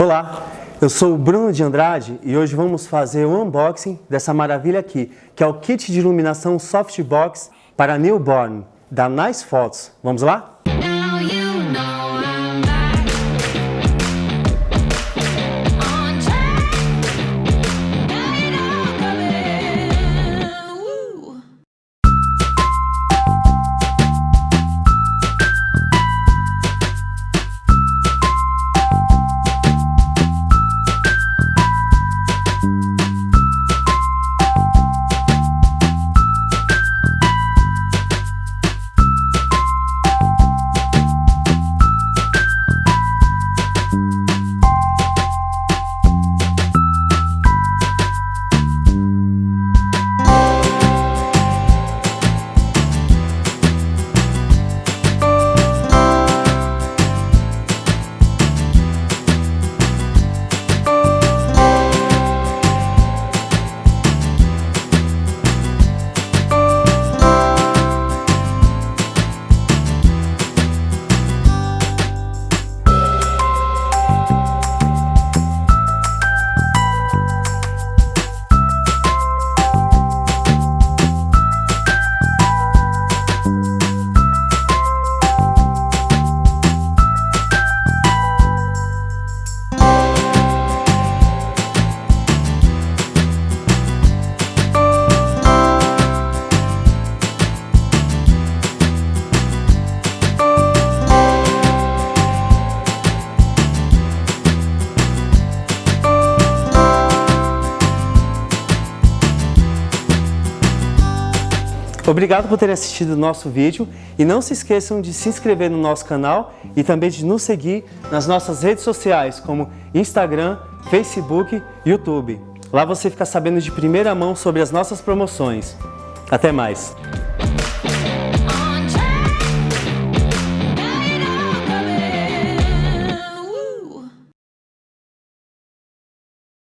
Olá, eu sou o Bruno de Andrade e hoje vamos fazer o unboxing dessa maravilha aqui, que é o kit de iluminação Softbox para newborn da Nice Photos. Vamos lá? Obrigado por terem assistido o nosso vídeo e não se esqueçam de se inscrever no nosso canal e também de nos seguir nas nossas redes sociais como Instagram, Facebook e YouTube. Lá você fica sabendo de primeira mão sobre as nossas promoções. Até mais!